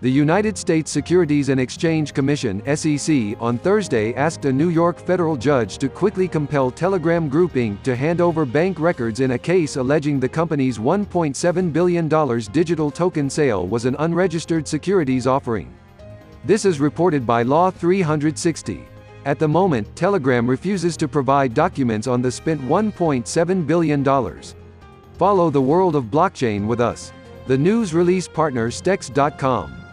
The United States Securities and Exchange Commission (SEC) on Thursday asked a New York federal judge to quickly compel Telegram Group Inc. to hand over bank records in a case alleging the company's $1.7 billion digital token sale was an unregistered securities offering. This is reported by Law 360. At the moment, Telegram refuses to provide documents on the spent $1.7 billion. Follow the world of blockchain with us. The news release partner Stex.com.